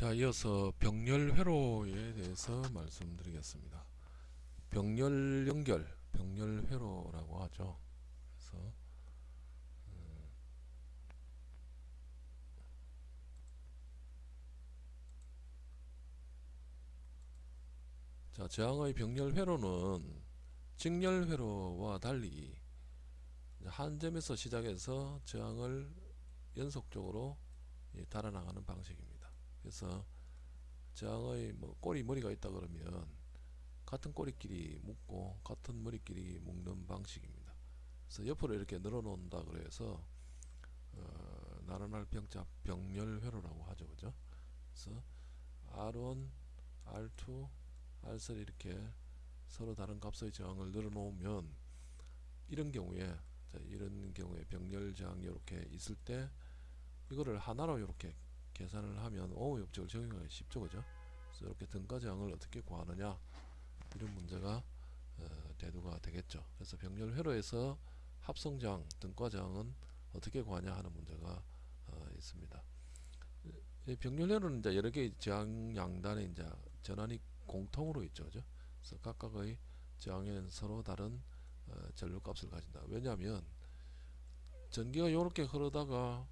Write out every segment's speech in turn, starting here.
자, 이어서 병렬 회로에 대해서 말씀드리겠습니다. 병렬 연결, 병렬 회로라고 하죠. 그래서 음, 자, 저항의 병렬 회로는 직렬 회로와 달리 한 점에서 시작해서 저항을 연속적으로 예, 달아나가는 방식입니다. 그래서 저항의 뭐 꼬리 머리가 있다 그러면 같은 꼬리끼리 묶고 같은 머리끼리 묶는 방식입니다. 그래서 옆으로 이렇게 늘어놓는다 그래서 어, 나른할 병자 병렬 회로라고 하죠, 그죠? 그래서 R1, R2, R3 이렇게 서로 다른 값의 저항을 늘어놓으면 이런 경우에 자, 이런 경우에 병렬 저항이 이렇게 있을 때 이거를 하나로 이렇게 계산을 하면 오호 법칙을 적용하기 쉽죠 그죠? 이렇게 등가 저항을 어떻게 구하느냐 이런 문제가 어, 대두가 되겠죠. 그래서 병렬 회로에서 합성 저항 등가 저항은 어떻게 구하냐 하는 문제가 어, 있습니다. 이 병렬 회로는 이제 여러 개의 저항 양단에 이제 전환이 공통으로 있죠 그죠? 그래서 각각의 저항에는 서로 다른 어, 전류값을 가진다. 왜냐하면 전기가 이렇게 흐르다가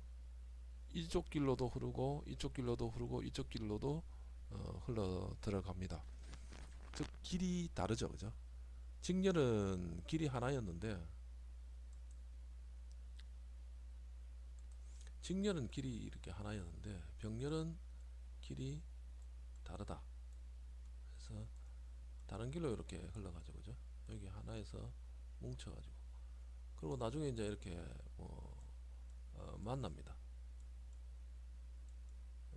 이쪽 길로도 흐르고 이쪽 길로도 흐르고 이쪽 길로도 어, 흘러 들어갑니다. 즉 길이 다르죠, 그죠? 직렬은 길이 하나였는데 직렬은 길이 이렇게 하나였는데 병렬은 길이 다르다. 그래서 다른 길로 이렇게 흘러가죠, 그죠? 여기 하나에서 뭉쳐가지고 그리고 나중에 이제 이렇게 뭐 어, 만납니다.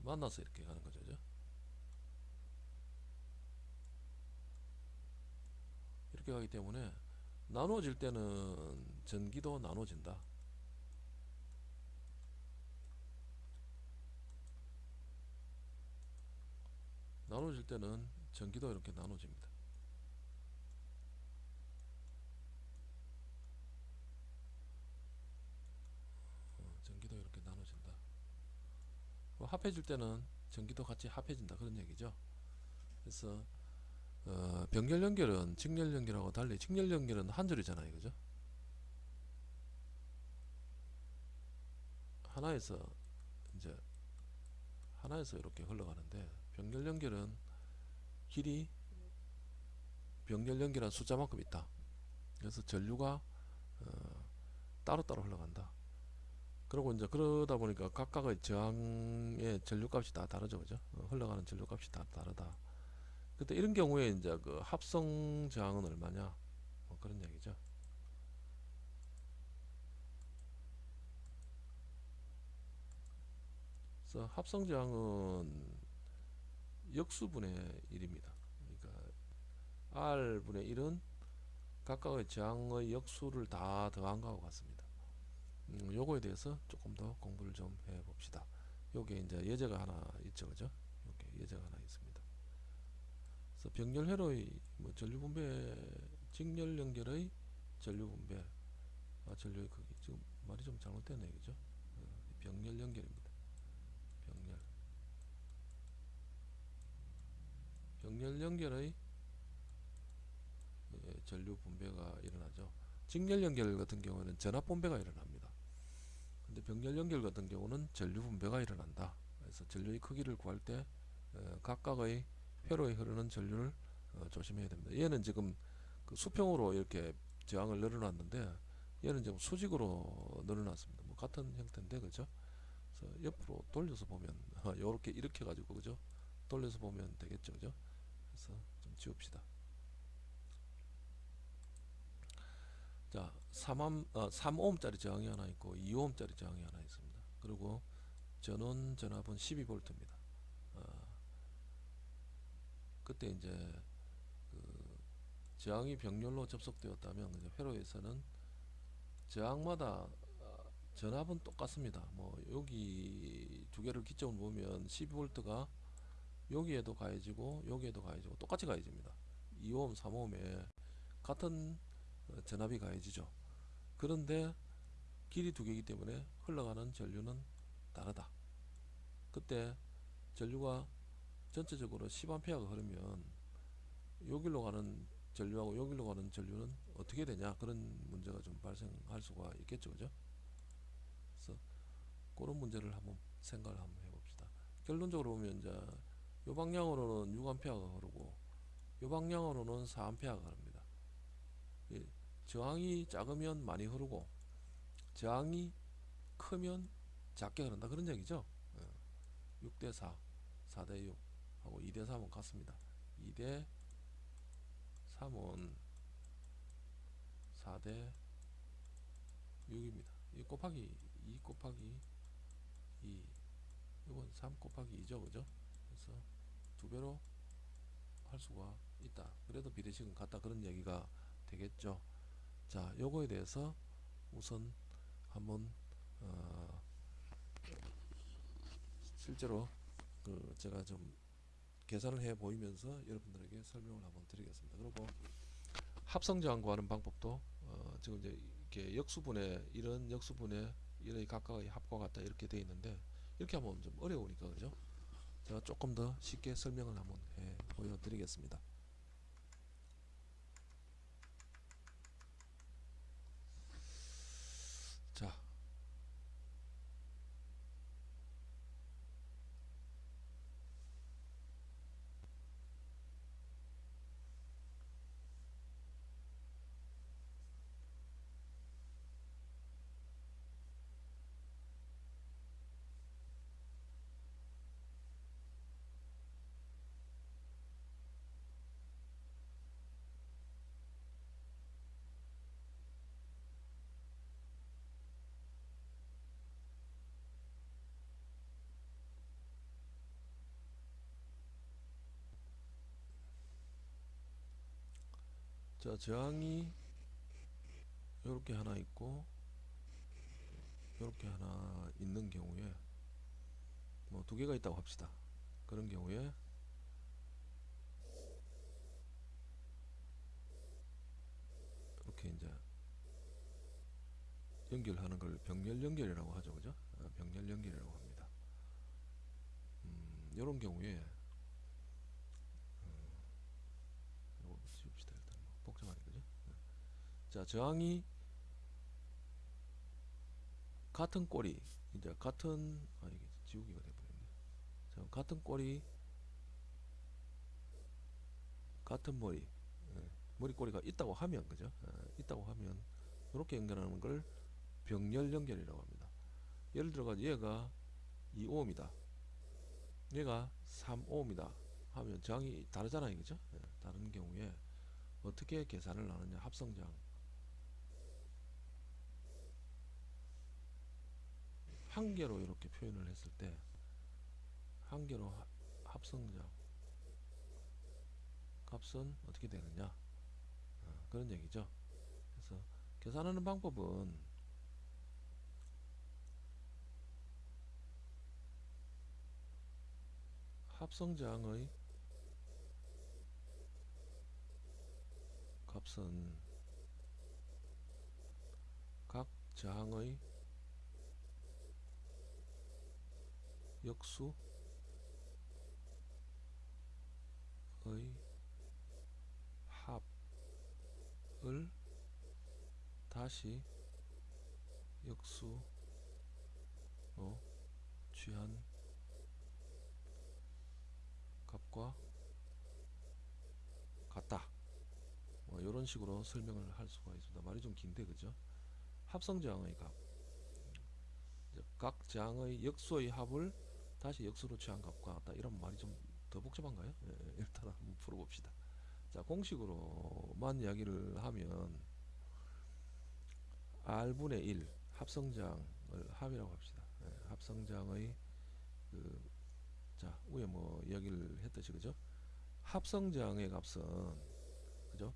만나서 이렇게 가는 거죠. 그죠? 이렇게 가기 때문에 나눠질 때는 전기도 나눠진다. 나눠질 때는 전기도 이렇게 나눠집니다. 어, 전기도 이렇게 나눠진다. 뭐 합해질 때는 전기도 같이 합해진다 그런 얘기죠. 그래서 어, 병렬 연결은 직렬 연결하고 달리 직렬 연결은 한 줄이잖아요, 그죠? 하나에서 이제 하나에서 이렇게 흘러가는데 병렬 연결은 길이 병렬 연결한 숫자만큼 있다. 그래서 전류가 어, 따로따로 흘러간다. 그리고 이제 그러다 보니까 각각의 저항의 전류값이 다 다르죠, 그죠? 어, 흘러가는 전류값이 다 다르다. 그때 이런 경우에 이제 그 합성 저항은 얼마냐? 뭐 그런 얘기죠. 그래서 합성 저항은 역수분의 1입니다. 그러니까 R분의 1은 각각의 저항의 역수를 다 더한 거하고 같습니다. 음, 요거에 대해서 조금 더 공부를 좀 해 봅시다. 요게 이제 예제가 하나 있죠, 그죠? 요게 예제가 하나 있습니다. 그래서 병렬 회로의 뭐 전류 분배, 직렬 연결의 전류 분배, 아 전류의 크기 지금 말이 좀 잘못됐네, 그죠? 어, 병렬 연결입니다. 병렬. 병렬 연결의 예, 전류 분배가 일어나죠. 직렬 연결 같은 경우는 전압 분배가 일어납니다. 근데 병렬 연결 같은 경우는 전류 분배가 일어난다. 그래서 전류의 크기를 구할 때 어, 각각의 회로에 흐르는 전류를 어, 조심해야 됩니다. 얘는 지금 그 수평으로 이렇게 저항을 늘어놨는데 얘는 지금 수직으로 늘어났습니다. 뭐 같은 형태인데 그죠? 그래서 옆으로 돌려서 보면 이렇게 이렇게 가지고 그죠? 돌려서 보면 되겠죠, 그죠? 그래서 좀 지웁시다. 자, 3옴, 어, 3ohm짜리 저항이 하나 있고 2ohm짜리 저항이 하나 있습니다. 그리고 전원 전압은 12V입니다. 어, 그때 이제 그 저항이 병렬로 접속되었다면 이제 회로에서는 저항마다 어, 전압은 똑같습니다. 뭐 여기 두 개를 기점으로 보면 12V가 여기에도 가해지고 여기에도 가해지고 똑같이 가해집니다. 2ohm, 3ohm에 같은 어, 전압이 가해지죠. 그런데 길이 두 개이기 때문에 흘러가는 전류는 다르다. 그때 전류가 전체적으로 10A가 흐르면 여기로 가는 전류하고 여기로 가는 전류는 어떻게 되냐? 그런 문제가 좀 발생할 수가 있겠죠. 그죠? 그래서 그런 문제를 한번 생각을 한번 해봅시다. 결론적으로 보면 이제 요 방향으로는 6A가 흐르고 요 방향으로는 4A가 흐릅니다. 이 저항이 작으면 많이 흐르고 저항이 크면 작게 흐른다 그런 얘기죠 6대4 4대6 하고 2대3은 같습니다 2대 3은 4대 6입니다. 이 곱하기 2 곱하기 2 이건 3 곱하기 2죠 그죠? 그래서 두 배로 할 수가 있다. 그래도 비례식은 같다 그런 얘기가 되겠죠. 자 요거에 대해서 우선 한번 어 실제로 그 제가 좀 계산을 해 보이면서 여러분들에게 설명을 한번 드리겠습니다. 그리고 합성저항 구하는 방법도 어 지금 이제 이렇게 역수분해 이런 역수분해 이런 각각의 합과 같다 이렇게 되어 있는데 이렇게 하면 좀 어려우니까 그죠? 제가 조금 더 쉽게 설명을 한번 해 보여드리겠습니다. 자, 자 저항이 이렇게 하나 있고 이렇게 하나 있는 경우에 뭐 두 개가 있다고 합시다. 그런 경우에 이렇게 이제 연결하는 걸 병렬 연결이라고 하죠, 그죠? 아, 병렬 연결이라고 합니다. 음, 이런 경우에 이거 지웁시다 일단 뭐 복잡하네 그죠? 네. 자 저항이 같은 꼬리 이제 같은 아 이게 지우기가 돼버렸네. 자 같은 꼬리 같은 머리 예, 머리 꼬리가 있다고 하면 그죠? 예, 있다고 하면 이렇게 연결하는 걸 병렬 연결이라고 합니다. 예를 들어가 얘가 2오음이다. 얘가 3오음이다. 하면 저항이 다르잖아요, 그죠? 예, 다른 경우에 어떻게 계산을 하느냐 합성저항 한 개로 이렇게 표현을 했을 때 한 개로 하- 합성저항 값은 어떻게 되느냐 어, 그런 얘기죠. 그래서 계산하는 방법은 합성저항의 값은 각 저항의 역수의 합을 다시 역수로 취한 값과 같다. 뭐 이런 식으로 설명을 할 수가 있습니다. 말이 좀 긴데 그죠? 합성저항의 값. 각 저항의 역수의 합을 다시 역수로 취한 값과 같다. 이런 말이 좀 더 복잡한가요? 예, 예, 일단 한번 풀어봅시다. 자 공식으로만 이야기를 하면 R분의 1 합성장을 합이라고 합시다. 예, 합성장의 그, 자 위에 뭐 이야기를 했듯이 그죠? 합성장의 값은 그죠?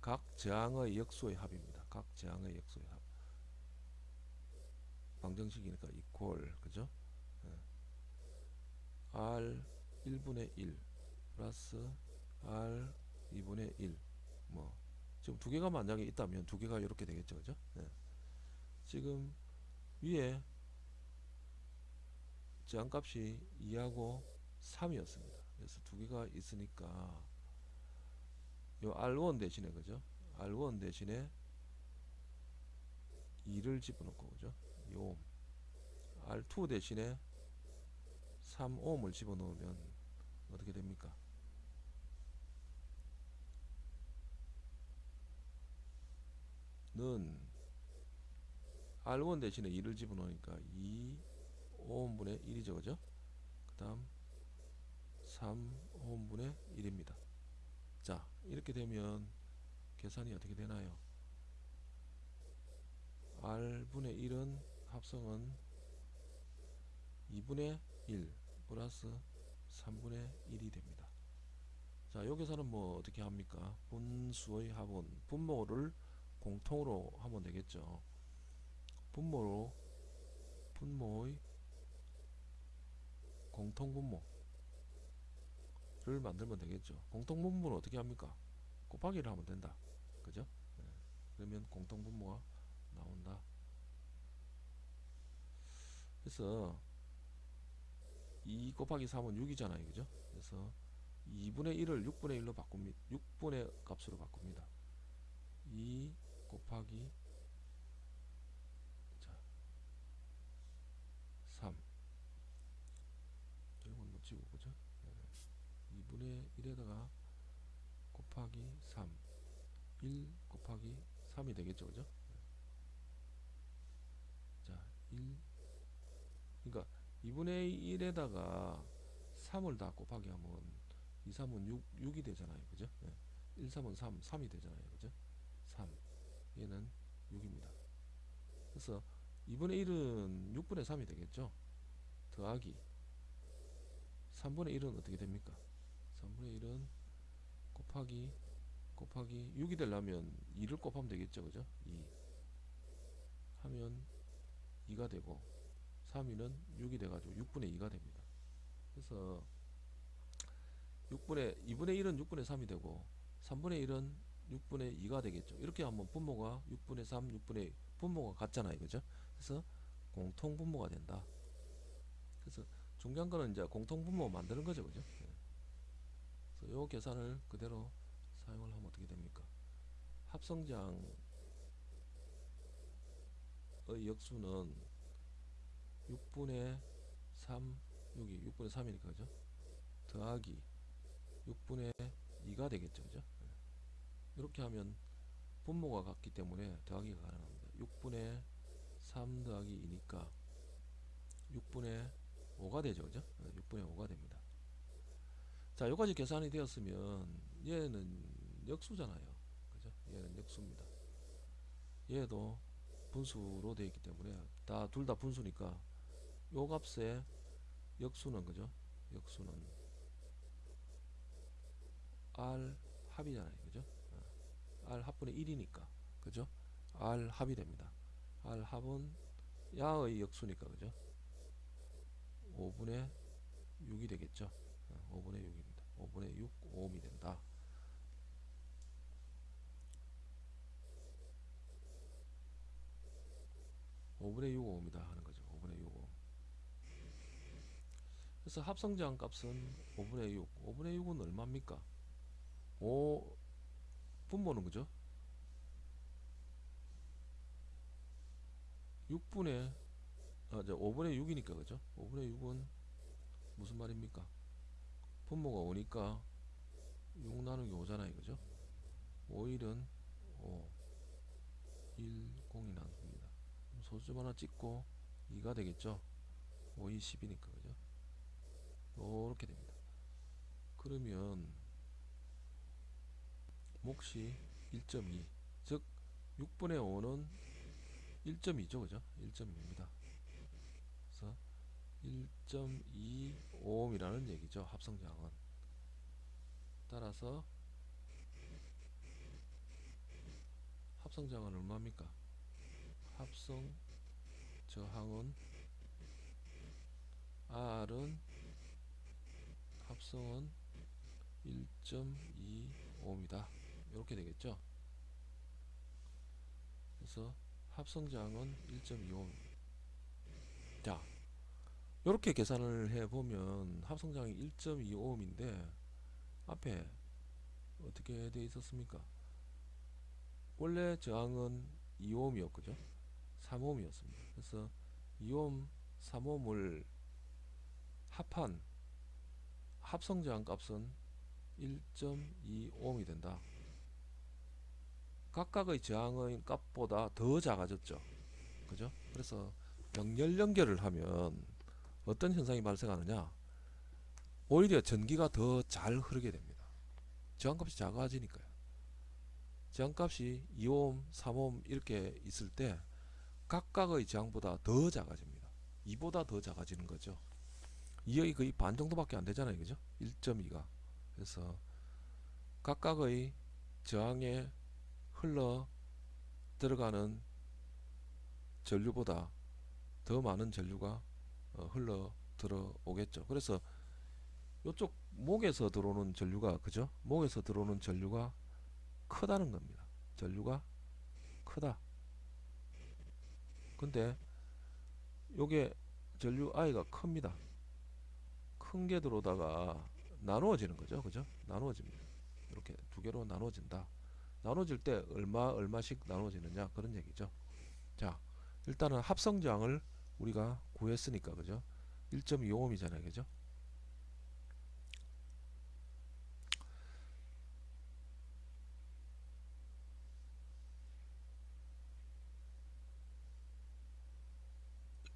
각 저항의 역수의 합입니다. 각 저항의 역수의 합. 방정식이니까 이퀄 그죠? 예. R 1분의 1 플러스 R 2분의 1 뭐 지금 두 개가 만약에 있다면 두 개가 이렇게 되겠죠 그죠 네. 지금 위에 저항값이 2하고 3이었습니다 그래서 두 개가 있으니까 요 R1 대신에 그죠? R1 대신에 2를 집어넣고 그죠? 2옴 R2 대신에 3옴을 집어넣으면 어떻게 됩니까? 는 R1 대신에 2를 집어넣으니까 2 5분의 1이죠 그죠? 그 다음 3호분의 1입니다. 자 이렇게 되면 계산이 어떻게 되나요? R분의 1은 합성은 2분의 1 플러스 3분의 1이 됩니다. 자, 요 계산은 뭐 어떻게 합니까? 분수의 합은 분모를 공통으로 하면 되겠죠. 분모로 분모의 공통분모를 만들면 되겠죠. 공통분모는 어떻게 합니까? 곱하기를 하면 된다. 그죠? 네. 그러면 공통분모가 나온다. 그래서 2 곱하기 3은 6이잖아요. 그죠? 그래서 2분의 1을 6분의 1로 바꿉니다. 6분의 값으로 바꿉니다. 2 곱하기 자, 3 이건 놓치고 그죠? 네. 2분의 1에다가 곱하기 3 1 곱하기 3이 되겠죠. 그죠? 자, 1 그러니까 2분의 1에다가 3을 다 곱하기 하면 2, 3은 6, 6이 되잖아요. 그죠? 네. 1, 3은 3, 3이 되잖아요. 그죠? 3. 얘는 6입니다. 그래서 2분의 1은 6분의 3이 되겠죠? 더하기 3분의 1은 어떻게 됩니까? 3분의 1은 곱하기 곱하기 6이 되려면 2를 곱하면 되겠죠. 그죠? 2 하면 2가 되고 3위는 6이 돼가지고 6분의 2가 됩니다. 그래서 6분의 2분의 1은 6분의 3이 되고 3분의 1은 6분의 2가 되겠죠. 이렇게 하면 분모가 6분의 3, 6분의 분모가 같잖아요. 그죠? 그래서 공통 분모가 된다. 그래서 중요한 거는 이제 공통 분모 만드는 거죠. 그죠? 네. 그래서 요 계산을 그대로 사용을 하면 어떻게 됩니까? 합성장의 역수는 6분의 3, 여기 6분의 3이니까 그죠? 더하기 6분의 2가 되겠죠. 그죠? 이렇게 하면 분모가 같기 때문에 더하기가 가능합니다. 6분의 3 더하기 2니까 6분의 5가 되죠. 그죠? 6분의 5가 됩니다. 자, 여기까지 계산이 되었으면 얘는 역수잖아요. 그죠? 얘는 역수입니다. 얘도 분수로 되어 있기 때문에 다 둘 다 분수니까 요 값의 역수는 그죠? 역수는 R 합이잖아요. 그죠? R 합분의 1이니까. 그죠? R 합이 됩니다. R 합은 야의 역수니까. 그죠? 5분의 6이 되겠죠? 5분의 6입니다. 5분의 6, 5옴이 된다. (5분의 6, 5입니다) 하는 거죠 (5분의 6, 5) 그래서 합성제한 값은 5분의 6 5분의 6은 얼마입니까? 5 분모는 그죠? 6분의 아, 5분의 6이니까 그죠? 5분의 6은 무슨 말입니까? 분모가 5니까 6 나누기 5잖아요 그죠? 5일은 5 1 0이 나눕니다. 소수점 하나 찍고 2가 되겠죠? 5, 2, 10이니까 그죠 이렇게 됩니다. 그러면 몫이 1.2 즉 6분의 5는 1.2죠 그죠? 1.2입니다. 그래서 1.25옴이라는 얘기죠 합성저항은. 따라서 합성저항은 얼마입니까? 합성 저항은 R은 합성은 1.25옴이다 이렇게 되겠죠 그래서 합성저항은 1.25옴 자 이렇게 계산을 해보면 합성장이 1.25ohm인데 앞에 어떻게 되어 있었습니까? 원래 저항은 2ohm이었거죠. 3ohm이었습니다. 그래서 2ohm, 3ohm을 합한 합성 저항 값은 1.25ohm이 된다. 각각의 저항의 값보다 더 작아졌죠. 그죠? 그래서 병렬 연결을 하면 어떤 현상이 발생하느냐? 오히려 전기가 더 잘 흐르게 됩니다. 저항값이 작아지니까요. 저항값이 2옴, 3옴 이렇게 있을 때 각각의 저항보다 더 작아집니다. 2보다 더 작아지는 거죠. 2의 거의 반 정도밖에 안 되잖아요. 그죠? 1.2가. 그래서 각각의 저항에 흘러 들어가는 전류보다 더 많은 전류가 어, 흘러 들어오겠죠. 그래서 이쪽 목에서 들어오는 전류가 그죠? 목에서 들어오는 전류가 크다는 겁니다. 전류가 크다. 근데 요게 전류 I가 큽니다. 큰 게 들어오다가 나누어지는 거죠. 그죠? 나누어집니다. 이렇게 두 개로 나누어진다. 나눠질 때 얼마 얼마씩 나눠지느냐 그런 얘기죠. 자, 일단은 합성장을 우리가 구했으니까 그죠? 1.25ohm이잖아요. 그죠?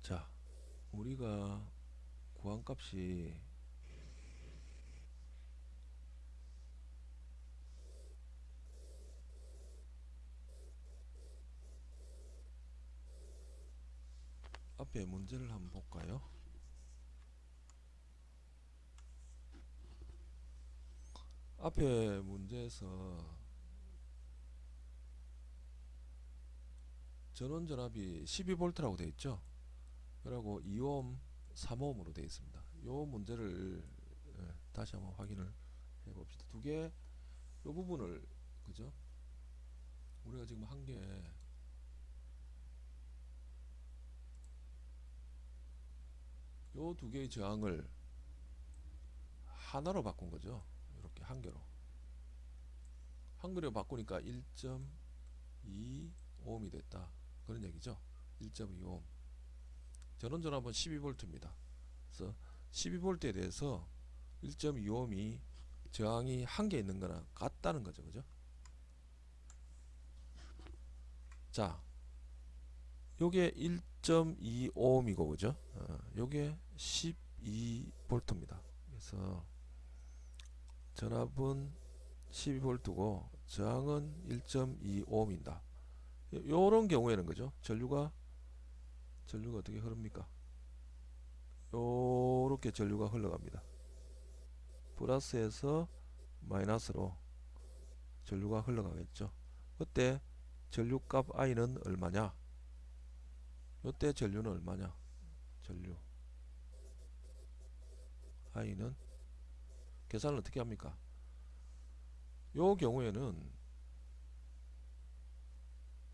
자, 우리가 구한 값이 앞에 문제를 한번 볼까요? 앞에 문제에서 전원 전압이 12V라고 되어 있죠. 그리고 2옴, 3옴으로 되어 있습니다. 요 문제를 예, 다시 한번 확인을 해 봅시다. 두 개, 요 부분을 그죠? 우리가 지금 한게 요 두 개의 저항을 하나로 바꾼 거죠. 이렇게 한 개로. 한 개로 바꾸니까 1.25ohm이 됐다. 그런 얘기죠. 1.25ohm. 전원 전압은 12V입니다. 그래서 12V에 대해서 1.25ohm이 저항이 한 개 있는 거나 같다는 거죠. 그죠? 자, 요게 1.25ohm이고 그죠? 어, 요게 12V입니다. 그래서 전압은 12V고 저항은 1.25ohm입니다. 요런 경우에는 그죠? 전류가 전류가 어떻게 흐릅니까? 요렇게 전류가 흘러갑니다. 플러스에서 마이너스로 전류가 흘러가겠죠. 그때 전류값 I는 얼마냐? 요때 전류는 얼마냐? 전류 I는 계산을 어떻게 합니까? 요 경우에는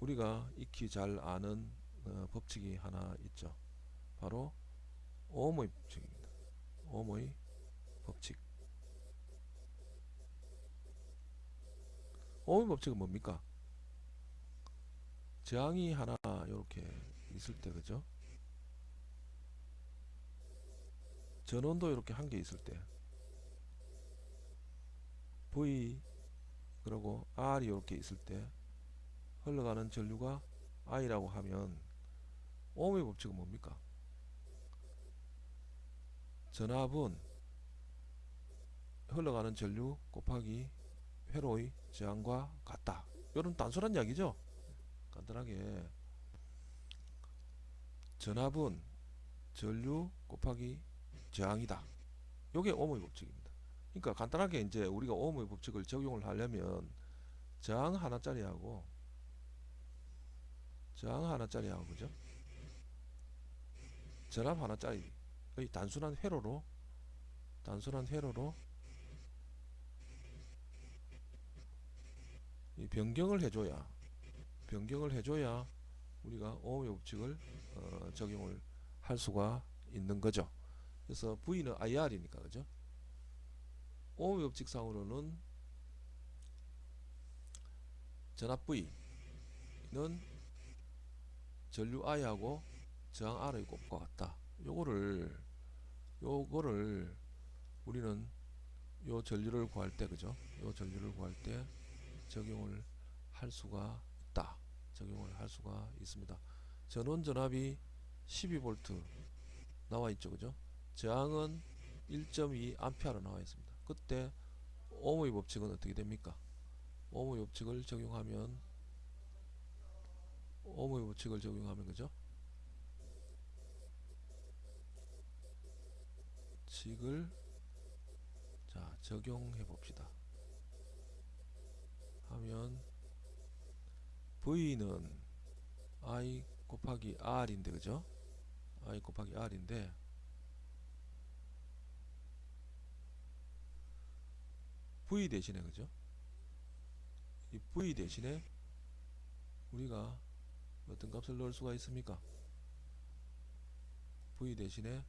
우리가 익히 잘 아는 어, 법칙이 하나 있죠. 바로 오음의 법칙입니다. 오음의 법칙. 오음의 법칙은 뭡니까? 저항이 하나 이렇게 있을 때 그죠? 전원도 이렇게 한 개 있을 때 V 그리고 R이 이렇게 있을 때 흘러가는 전류가 I라고 하면 오음의 법칙은 뭡니까? 전압은 흘러가는 전류 곱하기 회로의 저항과 같다. 이런 단순한 이야기죠. 간단하게 전압은 전류 곱하기 저항이다. 이게 오음의 법칙입니다. 그러니까 간단하게 이제 우리가 오음의 법칙을 적용을 하려면 저항 하나짜리하고 저항 하나짜리하고 그죠? 전압 하나짜리의 단순한 회로로 단순한 회로로 이 변경을 해줘야 변경을 해줘야 우리가 오음의 법칙을 어, 적용을 할 수가 있는 거죠. 그래서 V는 IR이니까 그죠? 오음의 법칙상으로는 전압 V는 전류 I하고 저항 R의 곱과 같다. 요거를 요거를 우리는 요 전류를 구할 때 그죠? 요 전류를 구할 때 적용을 할 수가. 적용을 할 수가 있습니다. 전원 전압이 12V 나와 있죠. 그죠? 저항은 1.2 암페어로 나와 있습니다. 그때 오음의 법칙은 어떻게 됩니까? 오음의 법칙을 적용하면 오음의 법칙을 적용하면 그죠? 칙을 자 적용해 봅시다. 하면 V는 I 곱하기 R인데 그죠? I 곱하기 R인데 V 대신에 그죠? 이 V 대신에 우리가 어떤 값을 넣을 수가 있습니까? V 대신에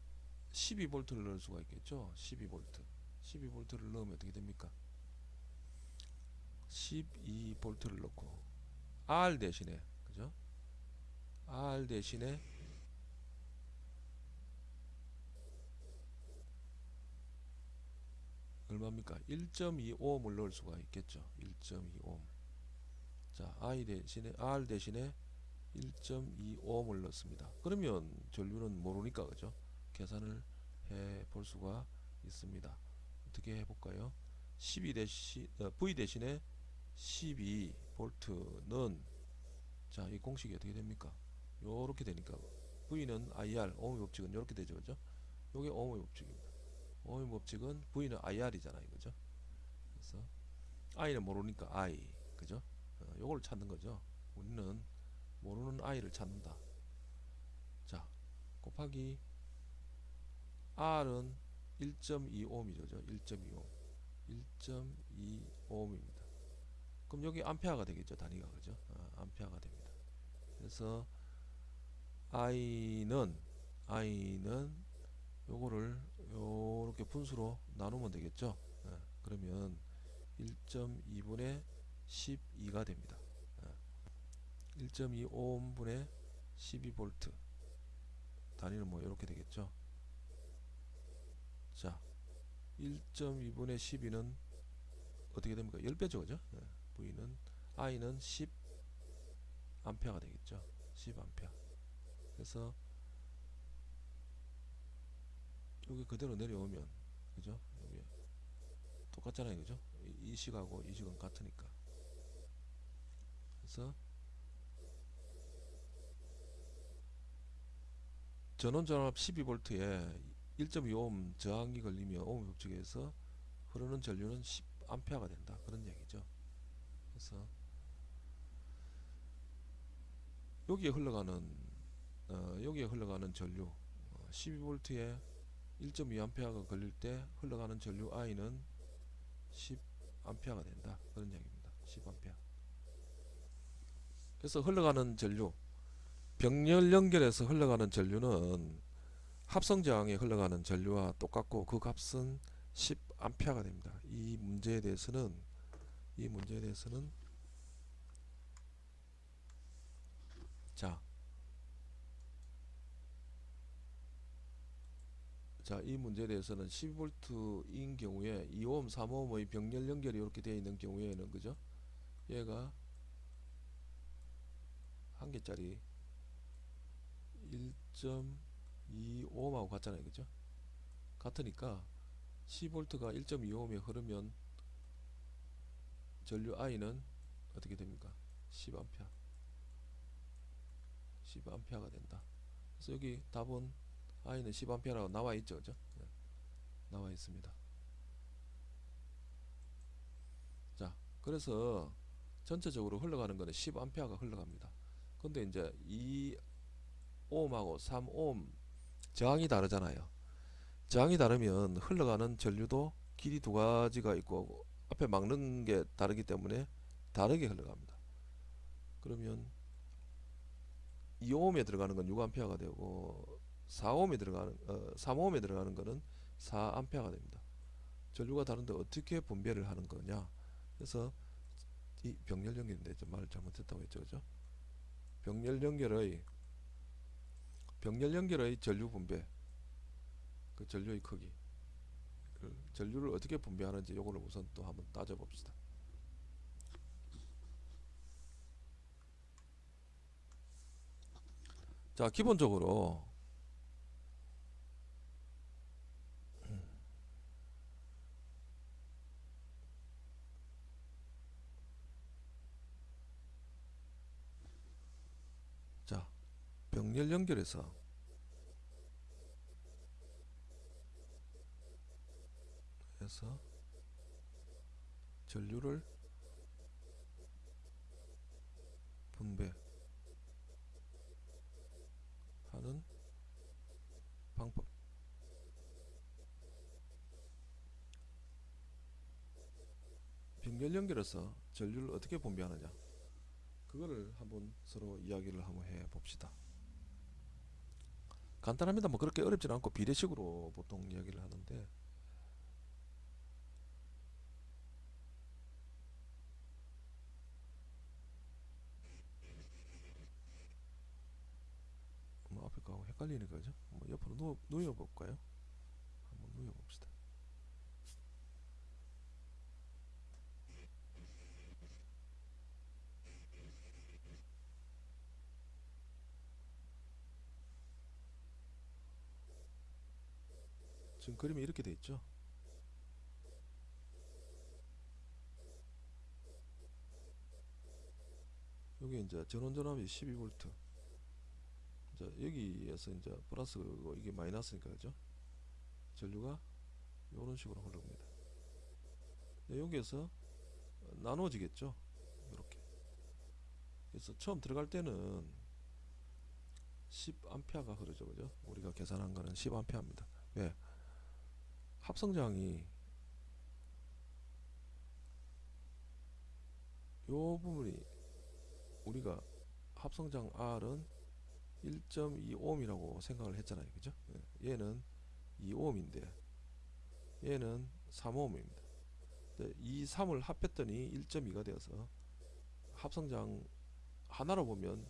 12V를 넣을 수가 있겠죠? 12V 12V를 넣으면 어떻게 됩니까? 12V를 넣고 R 대신에 그죠? R 대신에 얼마입니까? 1.25옴을 넣을 수가 있겠죠. 1.25옴. 자, I 대신에 R 대신에 1.25옴을 넣습니다. 그러면 전류는 모르니까 그죠? 계산을 해 볼 수가 있습니다. 어떻게 해 볼까요? 12 대신 어, V 대신에 12V는 자, 이 공식이 어떻게 됩니까? 요렇게 되니까 V는 IR 오음의 법칙은 요렇게 되죠. 그죠? 요게 오음의 법칙입니다. 오음의 법칙은 V는 IR이잖아요. 그죠? 그래서 I는 모르니까 I. 그죠? 어, 요걸 찾는 거죠. 우리는 모르는 I를 찾는다. 자, 곱하기 R은 1.25옴이죠. 1.25옴. 1.25옴입니다. 그럼 여기 암페어가 되겠죠. 단위가 그죠? 어, 암페어가 됩니다. 그래서 I는 I는 요거를 요렇게 분수로 나누면 되겠죠. 예, 그러면 1.2분의 12가 됩니다. 예, 1.25분의 12V 단위는 뭐 이렇게 되겠죠. 자, 1.2분의 12는 어떻게 됩니까? 10배죠, 그죠? 예, V는 I는 10 암페어가 되겠죠. 10 암페어. 그래서 여기 그대로 내려오면 그죠? 여기 똑같잖아요, 그죠? 이, 이 식하고 이 식은 같으니까. 그래서 전원 전압 12V에 1.25옴 저항이 걸리면 오hm 법칙에서 흐르는 전류는 10A가 된다. 그런 얘기죠. 그래서 여기에 흘러가는 어, 여기에 흘러가는 전류 어, 12V에 1.2A가 걸릴 때 흘러가는 전류 I는 10A가 된다. 그런 얘기입니다. 10A. 그래서 흘러가는 전류 병렬 연결해서 흘러가는 전류는 합성 저항에 흘러가는 전류와 똑같고 그 값은 10A가 됩니다. 이 문제에 대해서는 이 문제에 대해서는 자, 자, 이 문제에 대해서는 12V인 경우에 2옴, 3옴의 병렬 연결이 이렇게 되어 있는 경우에는 그죠? 얘가 한 개짜리 1.25옴하고 같잖아요. 그죠? 같으니까 10V가 1.25옴에 흐르면 전류 I는 어떻게 됩니까? 10A 10A가 된다. 그래서 여기 답은 I는 10A라고 나와 있죠. 그죠? 네. 나와 있습니다. 자, 그래서 전체적으로 흘러가는 거는 10A가 흘러갑니다. 근데 이제 2옴하고 3옴 저항이 다르잖아요. 저항이 다르면 흘러가는 전류도 길이 두 가지가 있고 앞에 막는 게 다르기 때문에 다르게 흘러갑니다. 그러면 2옴에 들어가는 건 6A가 되고 4옴이 들어가는 어, 3옴에 들어가는 거는 4암페어가 됩니다. 전류가 다른데 어떻게 분배를 하는 거냐? 그래서 이 병렬 연결인데 좀 말을 잘못했다고 했죠, 그죠? 병렬 연결의 병렬 연결의 전류 분배, 그 전류의 크기, 그 전류를 어떻게 분배하는지 요거를 우선 또 한번 따져봅시다. 자, 기본적으로 자, 병렬 연결해서 해서 전류를 분배 하는 방법. 병렬 연결해서 전류를 어떻게 분배하느냐? 그거를 한번 서로 이야기를 한번 해 봅시다. 간단합니다. 뭐 그렇게 어렵진 않고 비례식으로 보통 이야기를 하는데 뭐 앞에 거하고 헷갈리는 거죠? 뭐 옆으로 누워, 누워 볼까요? 한번 누워 봅시다. 지금 그림이 이렇게 돼 있죠? 여기 이제 전원 전압이 12V 자 여기에서 이제 플러스고 이게 마이너스니까 그죠? 전류가 이런 식으로 흘러갑니다. 네, 여기에서 나눠지겠죠? 이렇게. 그래서 처음 들어갈 때는 10A가 흐르죠 그죠? 우리가 계산한 거는 10A입니다. 왜 합성장이 요 부분이 우리가 합성장 R은 1.25옴이라고 생각을 했잖아요. 그죠? 예, 얘는 2옴인데 얘는 3옴입니다. 이 3을 합했더니 1.2가 되어서 합성장 하나로 보면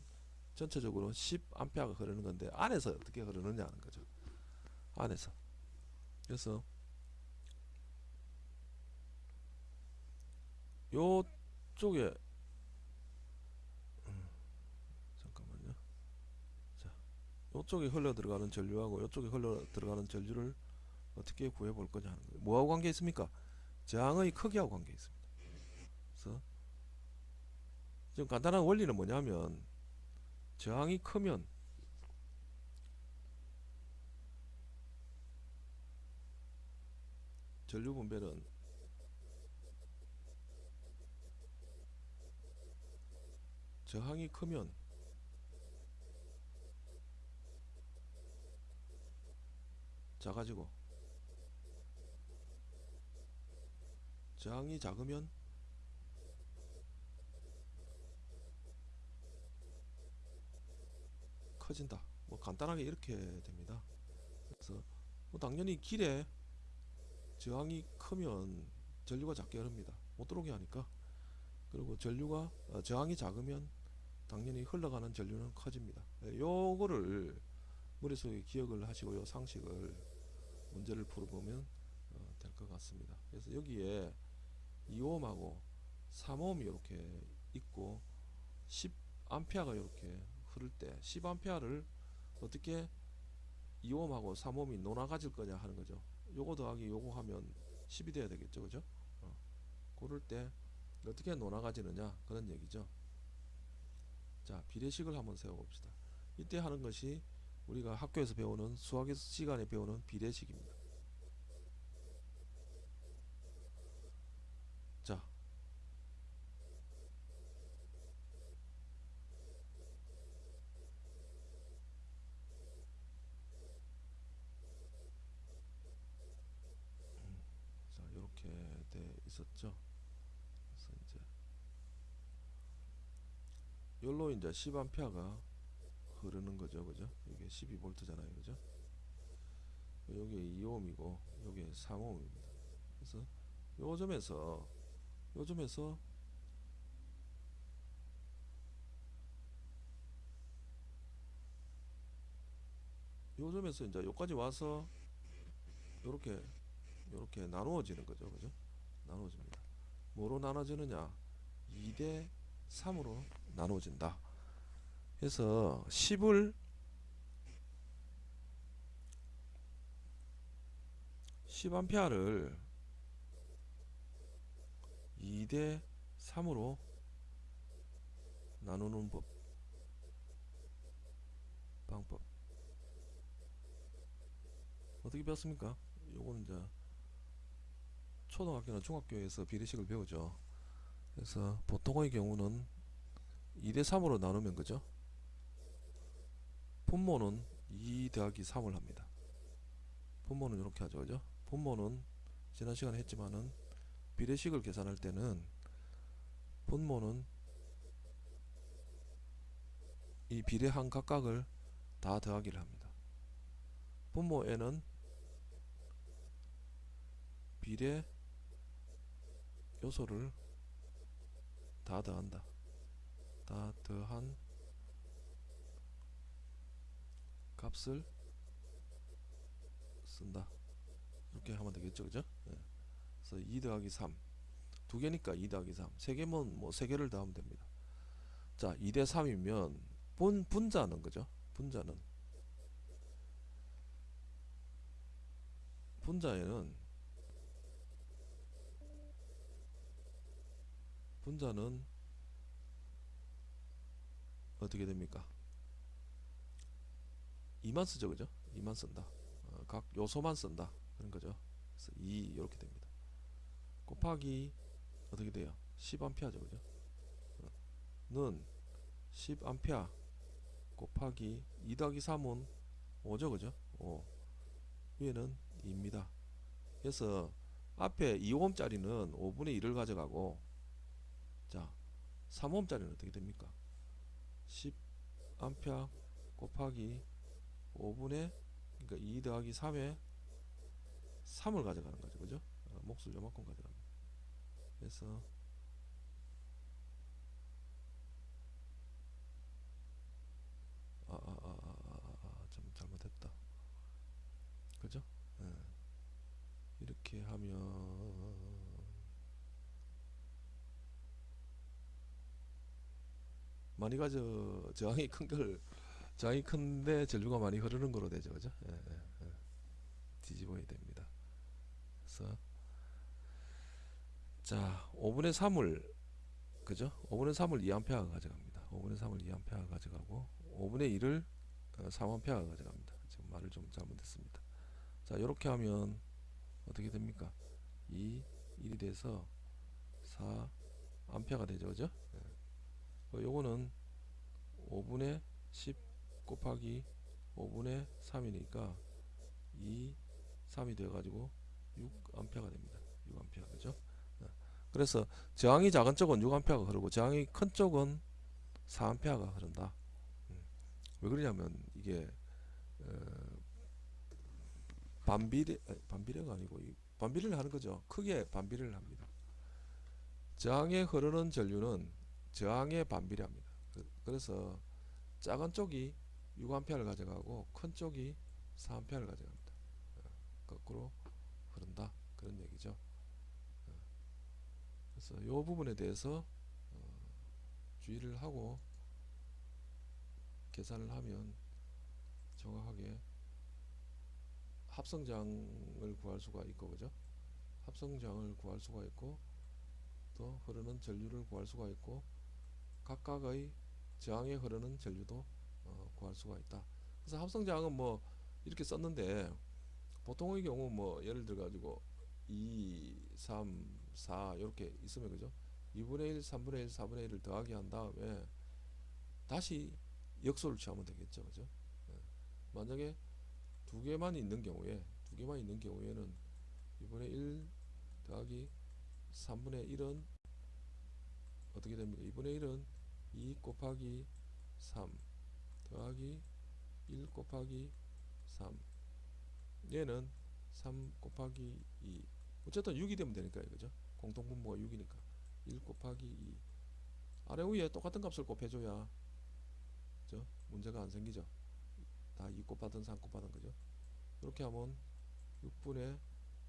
전체적으로 10A가 흐르는 건데 안에서 어떻게 흐르느냐 하는 거죠. 안에서. 그래서 요쪽에 이쪽에 흘러 들어가는 전류하고 이쪽에 흘러 들어가는 전류를 어떻게 구해 볼 거냐 하는 거예요. 뭐하고 관계 있습니까? 저항의 크기하고 관계 있습니다. 그래서 지금 간단한 원리는 뭐냐면 저항이 크면 전류 분배는 저항이 크면 작아지고. 저항이 작으면 커진다. 뭐 간단하게 이렇게 됩니다. 그래서 뭐 당연히 길에 저항이 크면 전류가 작게 흐릅니다. 못 들어오게 하니까. 그리고 전류가 어, 저항이 작으면 당연히 흘러가는 전류는 커집니다. 예, 요거를 머릿속에 기억을 하시고 요 상식을 문제를 풀어보면 어, 될것 같습니다. 그래서 여기에 2옴하고 3옴이 이렇게 있고 10A가 이렇게 흐를 때 10A를 어떻게 2옴하고 3옴이 논아 가질 거냐 하는 거죠. 요거 더하기 요거 하면 10이 돼야 되겠죠. 그죠? 어. 그럴 때 어떻게 논아 가지느냐? 그런 얘기죠. 자 비례식을 한번 세워 봅시다. 이때 하는 것이 우리가 학교에서 배우는 수학 시간에 배우는 비례식입니다. 자. 자 이렇게 돼 있었죠? 그래서 이제 열로 이제 10A가 흐르는 거죠. 그죠? 이게 12V잖아요. 그죠? 여기 2ohm이고 여기 3ohm입니다. 그래서 요 점에서 요 점에서 요 점에서 이제 여기까지 와서 요렇게 요렇게 나누어지는 거죠. 그죠? 나누어집니다. 뭐로 나눠지느냐? 2대 3으로 나누어진다 그래서 10을 10암페어를 2대 3으로 나누는 법 방법 어떻게 배웠습니까? 요거는 이제 초등학교나 중학교에서 비례식을 배우죠. 그래서 보통의 경우는 2대 3으로 나누면 그죠? 분모는 2 더하기 3을 합니다. 분모는 이렇게 하죠. 그죠? 분모는 지난 시간에 했지만은 비례식을 계산할 때는 분모는 이 비례한 각각을 다 더하기를 합니다. 분모에는 비례 요소를 다 더한다. 다 더한 값을 쓴다. 이렇게 하면 되겠죠, 그죠? 예. 그래서 2 더하기 3. 두 개니까 2 더하기 3. 세 개면 뭐 세 개를 더하면 됩니다. 자, 2 대 3이면 분 분자는 그죠? 분자는 분자에는 분자는 어떻게 됩니까? 2만 쓰죠 그죠? 2만 쓴다 어, 각 요소만 쓴다 그런 거죠 그래서 2 이렇게 됩니다 곱하기 어떻게 돼요? 10암페어죠 그죠? 어, 는 10암페어 곱하기 2 더하기 3은 5죠 그죠? 5 위에는 2입니다 그래서 앞에 2옴짜리는 5분의 1을 가져가고 자 3옴짜리는 어떻게 됩니까 10암페어 곱하기 5분의 그러니까 2 더하기 3에 3을 가져가는 거죠. 그죠? 어, 몫을 요만큼 가져갑니다 그래서 아아아아아좀 잘못했다. 그죠? 예. 이렇게 하면 많이 가져 저항이 큰걸 저항이 큰데 전류가 많이 흐르는 거로 되죠 그죠? 예, 예, 예. 뒤집어야 됩니다. 그래서 자 5분의 3을 그죠? 5분의 3을 2암페어가 가져갑니다. 5분의 3을 2암페어가 가져가고 5분의 1을 3암페어가 가져갑니다. 지금 말을 좀 잘못했습니다. 자 이렇게 하면 어떻게 됩니까? 2 1이 돼서 4 암페어가 되죠 그죠? 예. 어, 요거는 5분의 10 곱하기 5분의 3이니까 2 3이 되어 가지고 6암페어가 됩니다. 6암페어 그죠? 어. 그래서 저항이 작은 쪽은 6암페어가 흐르고 저항이 큰 쪽은 4암페어가 흐른다. 음. 왜 그러냐면 이게 어, 반비례 반비례가 아니고 이 반비례를 하는 거죠. 크게 반비례를 합니다. 저항에 흐르는 전류는 저항에 반비례합니다. 그- 그래서 작은 쪽이 6A를 가져가고 큰 쪽이 4A를 가져갑니다. 어, 거꾸로 흐른다. 그런 얘기죠. 어, 그래서 이 부분에 대해서 어, 주의를 하고 계산을 하면 정확하게 합성장을 구할 수가 있고 그죠? 합성장을 구할 수가 있고 또 흐르는 전류를 구할 수가 있고 각각의 저항에 흐르는 전류도 어, 구할 수가 있다. 그래서 합성저항은 뭐 이렇게 썼는데 보통의 경우 뭐 예를 들어 가지고 2, 3, 4 이렇게 있으면 그죠? 2분의 1, 3분의 1, 4분의 1을 더하기 한 다음에 다시 역소를 취하면 되겠죠. 그죠? 예. 만약에 두 개만 있는 경우에 두 개만 있는 경우에는 2분의 1 더하기 3분의 1은 어떻게 됩니까? 2분의 1은 2 곱하기 3 더하기 1 곱하기 3 얘는 3 곱하기 2 어쨌든 6이 되면 되니까 그죠. 공통분모가 6이니까. 1 곱하기 2 아래 위에 똑같은 값을 곱해줘야 그죠? 문제가 안 생기죠. 다 2 곱하든 3 곱하든 그죠. 이렇게 하면 6분의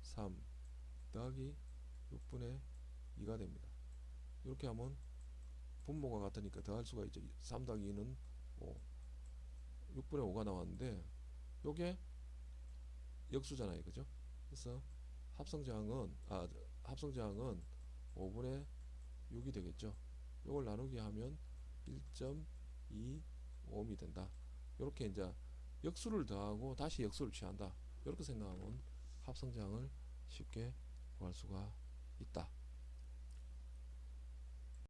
3 더하기 6분의 2가 됩니다. 이렇게 하면 분모가 같으니까 더할 수가 있죠. 3 더하기 2는 5 6분의 5가 나왔는데 요게 역수잖아요. 그죠? 그래서 합성저항은 아 합성저항은 5분의 6이 되겠죠. 요걸 나누기 하면 1.25옴이 된다. 이렇게 이제 역수를 더하고 다시 역수를 취한다. 이렇게 생각하면 합성저항을 쉽게 구할 수가 있다